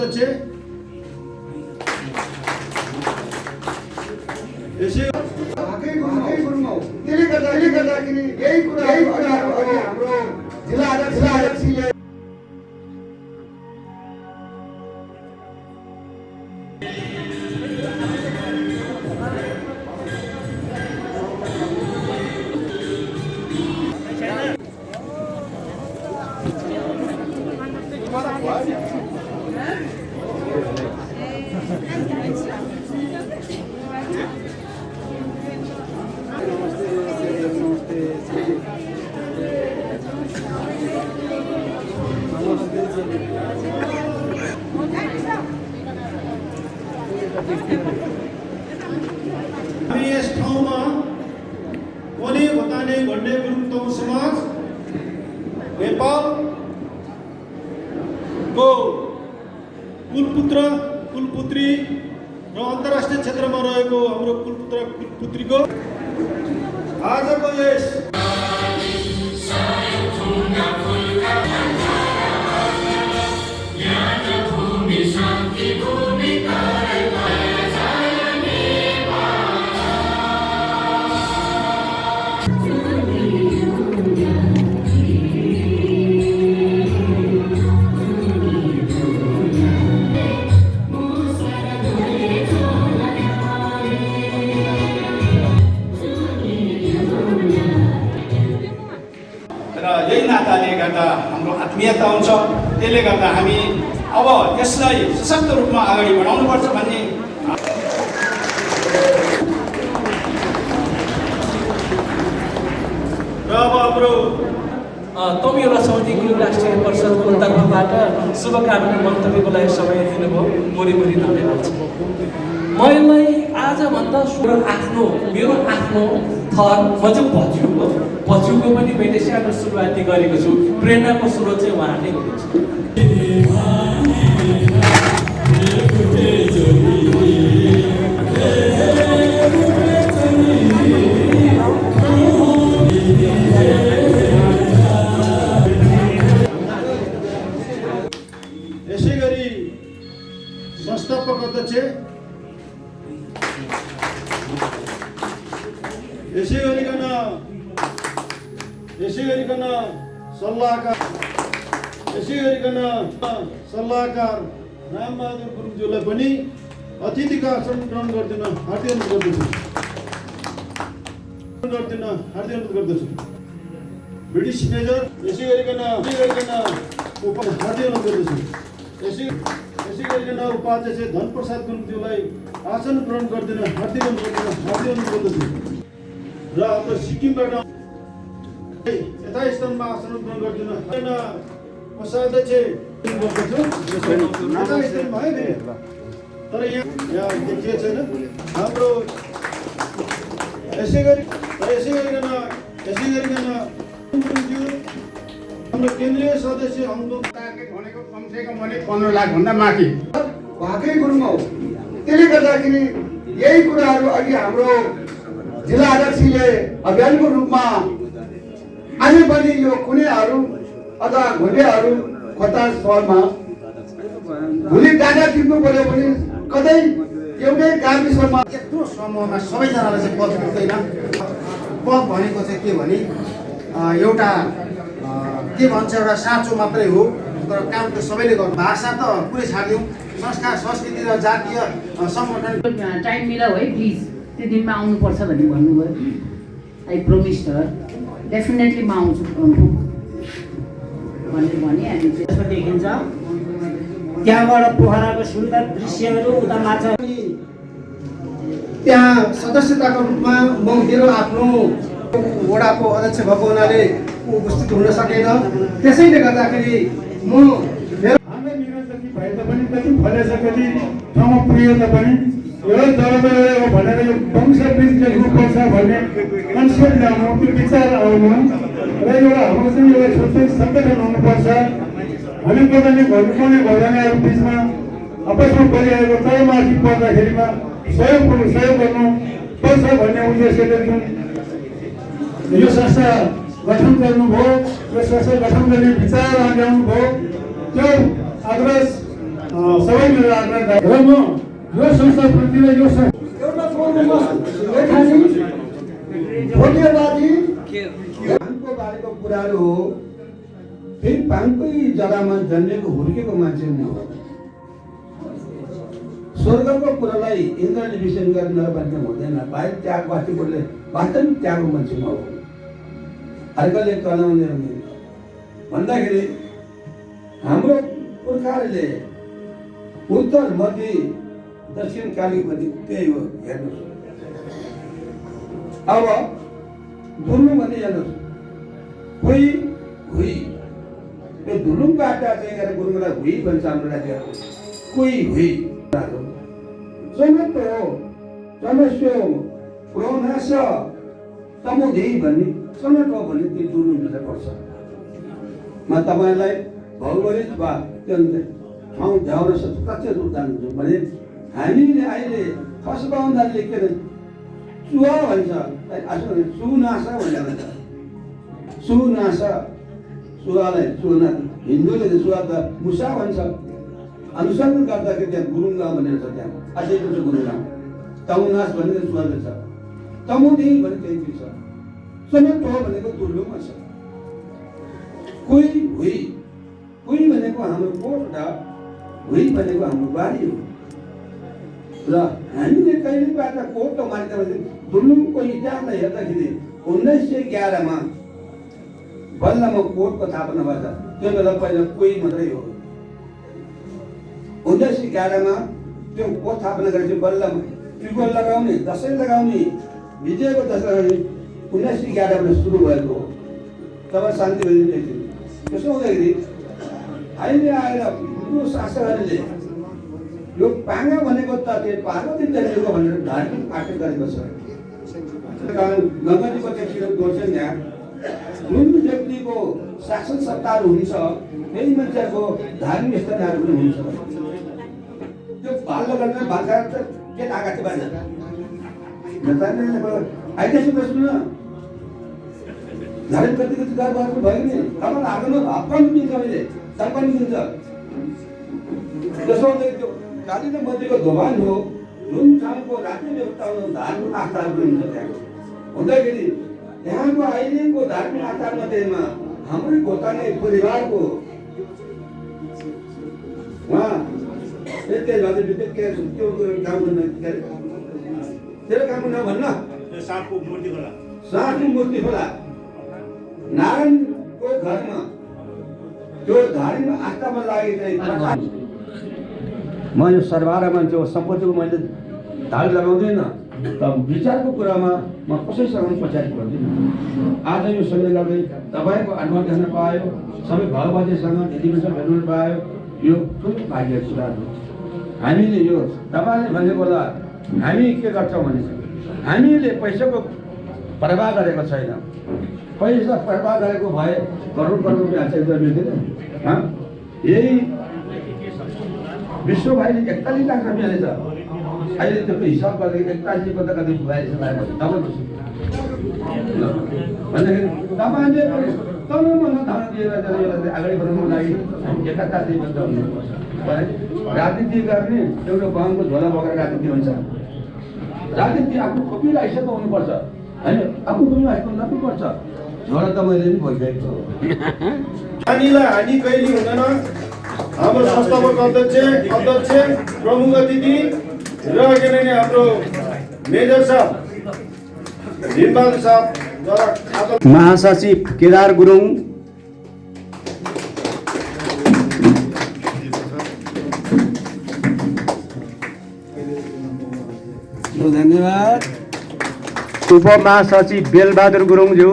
अध्यक्ष हामी यस ठाउँमा कोने बताने भन्ने गुरुङ समाज नेपालको कुलपुत्र कुलपुत्री र अन्तर्राष्ट्रिय क्षेत्रमा रहेको हाम्रो कुलपुत्र कुलपुत्रीको आजको यस यही नाताले गर्दा हाम्रो आत्मीयता हुन्छ। त्यसले गर्दा हामी अब यसलाई सशक्त रूपमा अगाडि बढाउनुपर्छ भन्ने र अब हाम्रो तमिरा समिति गुरु राष्ट्रिय परिषदको तर्फबाट शुभकामना मन्तव्यको लागि समय दिनुभयो। मोरी मोरी धन्यवाद। छ मलाई आजभन्दा मेरो आफ्नो मेरो आफ्नो थर म चाहिँ भज्यू हो। भज्यूको पनि मैले सानो सुरुवाती गरेको छु। प्रेरणाको स्रोत चाहिँ उहाँ नै हुनुहुन्छ। यसै गरिकन सल्लाहकार रामबहादुर गुरुङज्यूलाई पनि अतिथिको आसन ग्रहण गरिदिन हार्दिक अनुरोध गर्दछु। गरिदिन हार्दिक अनुरोध गर्दछु। ब्रिटिस मेजर यसै गरिकन गरिकन हार्दिक अनुरोध गर्दछु। यसै यसै गरिकन उपाध्यक्ष धनप्रसाद गुरुङज्यूलाई आसन ग्रहण गरिदिन हार्दिक अनुरोध हार्दिक अनुरोध गर्दछु। र हाम्रो सिक्किमबाट यथा स्थानमा आसन ग्रहण गरिदिन नि तर यहाँ यहाँ देखिएको छैन हाम्रो यसै गरी यसै गरिकन यसै गरिकन हाम्रो केन्द्रीय सदस्य हङकङ टार्गेट भनेको कमसेकम भने पन्ध्र लाखभन्दा माथि। हाकै गुरुङ। हौ त्यसले गर्दाखेरि यही कुराहरू अघि हाम्रो जिल्ला अध्यक्षले अभियानको रूपमा अझै पनि यो कुनैहरू अथवा घुलेहरू खोटा सहरमा भोलि डाटा टिप्नु पर्यो भने कतै एउटै गाविसमा यत्रो समूहमा सबैजनालाई चाहिँ पद पुग्दैन पद भनेको चाहिँ के भने एउटा के भन्छ एउटा साँचो मात्रै हो तर काम त सबैले गर्नु। भाषा त पुरै छाडिदिउँ। संस्कार संस्कृति र जातीय सङ्गठन टाइम मिलाऊ है प्लिज त्यो दिनमा आउनुपर्छ भन्ने भन्नुभयो। आई प्रोमिस हर डेफिनेटली म आउँछु। भनेर भने हामी चाहिँ यसमा देखिन्छ। त्यहाँबाट पोखराको सुन्दर दृश्यहरू उता माछा त्यहाँ सदस्यताको रूपमा म मेरो आफ्नो वडाको अध्यक्ष भएको हुनाले उपस्थित हुन सकेन। त्यसैले गर्दाखेरि म मेरो निरन्तरकी भए तापनि कति फलेछ कति ठाउँमा पुग्यो तापनि यो जलवायु भनेर यो वंश वृक्ष लेख्नुपर्छ भन्ने कन्सेप्ट ल्याउनु त्यो विचार आउनु र एउटा हाम्रो चाहिँ एउटा छुट्टै सङ्गठन हुनुपर्छ हामी घरजनाहरू बिचमा आपसमा परिरहेको तलमाथि पर्दाखेरिमा सहयोग गर्नु सहयोग गर्नु पर्छ भन्ने उद्देश्यले जुन यो संस्था गठन गर्नुभयो। यो संस्था गठन गर्ने विचार ल्याउनु भयो त्यो आग्रह सबै मेरो आग्रह र म यो संस्थाप्रति र यो एउटा भाङको बारेको कुराहरू हो फेरि भाङकै जग्गामा जन्मेको हुर्केको मान्छे म हो। स्वर्गको कुरालाई इन्द्रले विषय गरेर नभन्ने हुँदैन। बाहिर त्याग वास्तवले वास्तविक त्यागको मान्छे म हो। अर्कोले कलाउने भन्दाखेरि हाम्रो पुर्खाहरूले उत्तर मध्य दक्षिण कालीपट्टि त्यही हो। हेर्नुहोस्। अब धुलुङ भने हेर्नुहोस्। कोही हुई। यो चाहिँ गरेर गुरुङलाई हुई भन्छ हाम्रो राज्य कोही हुई जनत्व जनस्व भन्ने हो भन्ने त्यो पर्छ म तपाईँलाई भौगोलिक वा त्यो ठाउँ प्रत्यक्ष रूप जान्छु भने हामीले अहिले खसबाउँदा लेखेर भन्छ सुनासा भनेर भन्छ सुनासा सुहालाई सुना हिन्दूले त सुहा त मुसा भन्छ। अनुसन्धान गर्दाखेरि त्यहाँ गुरुङ भनेर छ त्यहाँ। अझै पनि छ भनेर छ। भने त्यही छ? भनेको छ। कोही हुई? भनेको हाम्रो कोट भनेको हाम्रो बारी हो। हामीले दुर्लुङको इतिहासलाई हेर्दाखेरि उन्नाइस सय एघारमा बल्लमा कोटको स्थापना भएछ। त्यो बेला पहिला कोही मात्रै हो। उन्नाइस एघारमा त्यो कोट स्थापना गरेपछि बल्लमा टिको लगाउने दसैँ लगाउने विजयको दसैँ लगाउने उन्नाइस एघारमा सुरु भएको हो। तब शान्ति बहिनी त्यसो हुँदाखेरि अहिले आएर हिन्दू शासकहरूले यो पाङ्गा भनेको त त्यो पार्वती देवीको भनेर धार्मिक पाठ गरेको छ। गङ्गाजीको त्यहाँतिर गर्छन् त्यहाँ जुन व्यक्तिको शासन सत्ताहरू हुन्छ त्यही मान्छेहरूको धार्मिक स्थानहरू पनि हुन्छ। त्यो बाल्य गरेर भाषा त के आएको थियो प्रश्न धार्मिक गर्नु भयो दोभान हो जुन ठाउँको राज्य व्यवस्था हो धार्मिक आस्थाहरू पनि हुन्छ त्यहाँ। हुँदाखेरि यहाँको अहिलेको धार्मिक आचार मध्येमा हाम्रै गोताने परिवारको उहाँ त्यही त्यो काम गर्न के अरे? तेरो काम गर्न भन्न? साँपको मूर्ति मूर्ति नारायणको घरमा त्यो धार्मिक आस्थामा लागेको म यो हो सम्पत्तिको मैले धाग लगाउँदैन। त विचारको कुरामा म कसैसँग पनि पछाडि पर्दिनँ। आज यो गर्दै तपाईँको अनुमति हेर्न पायो सबै भाउबाजेसँग दिदीबहिनीसँग भेट्न पायो यो ठुलो भाग्यको कुरा हो। हामीले यो तपाईँले भनेको होला हामी के गर्छौँ भने हामीले पैसाको प्रवाह गरेको छैन। पैसा प्रवाह गरेको भए करोड करोड रुपियाँ चाहिँ मिल्दैन? यही विश्व भाइले एकतालिस लाख रुपियाँ छ अहिले त्यो हिसाब गर्दाखेरि एकतालिस कता कति बयालिस भन्दाखेरि तपाईँले तलमा धारा दिएर यसलाई अगाडि बढाउनुको लागि एकाताली बन्द हुनुपर्छ राजनीति गर्ने एउटा गाउँको झोला बोकेर राजनीति हुन्छ राजनीति आफ्नो खोपी आइसकेको हुनुपर्छ। होइन आफ्नो खोपी आएको नपुग्नुपर्छ। झोला त मैले पनि भइसकेको छु। हानिलाई हानि कहिले हुँदैन। हाम्रो संस्थापक अध्यक्ष अध्यक्ष प्रमुख अतिथि र के अरे हाम्रो मेजर साहब साहबद्वारा महासचिव केदार गुरुङ। धन्यवाद। उपमहासचिव बेलबहादुर गुरुङज्यू।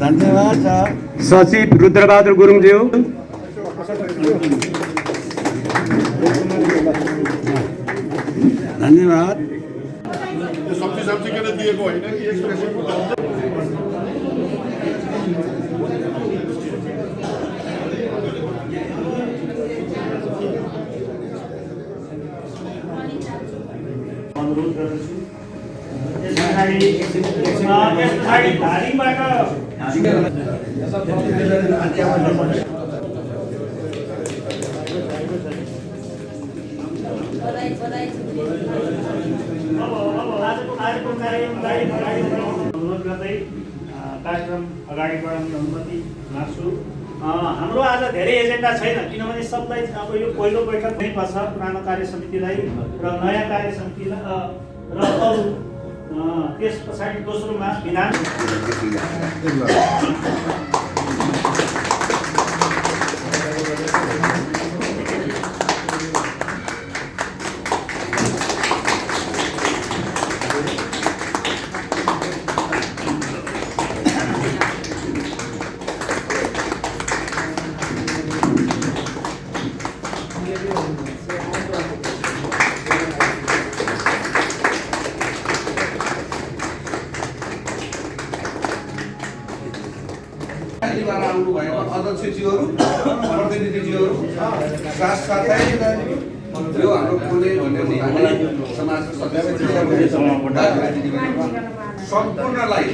धन्यवाद सचिव रुद्रबहादुर गुरुङज्यू। धन्यवाद। सब्जी सब्जी किन दिएको होइन कि एक्सप्रेसनको अनुरोध गर्दछु यस पछाडि यस पछाडि धारिङबाट अब अब आज आजको कार्यक्रमलाई अगाडि बढाउन अनुरोध गर्दै कार्यक्रम अगाडि बढाउने अनुमति माग्छु हाम्रो आज धेरै एजेन्डा छैन किनभने सबलाई अब यो पहिलो बैठक नै पर्छ पुरानो कार्य समितिलाई र नयाँ कार्य समितिलाई र अरू त्यस पछाडि दोस्रोमा विधान। अध्यक्षज्यूहरू प्रतिनिधिज्यूहरू साथसाथै यो हाम्रो पुणे भन्ने समाजको सम्पूर्णलाई